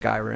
skyrim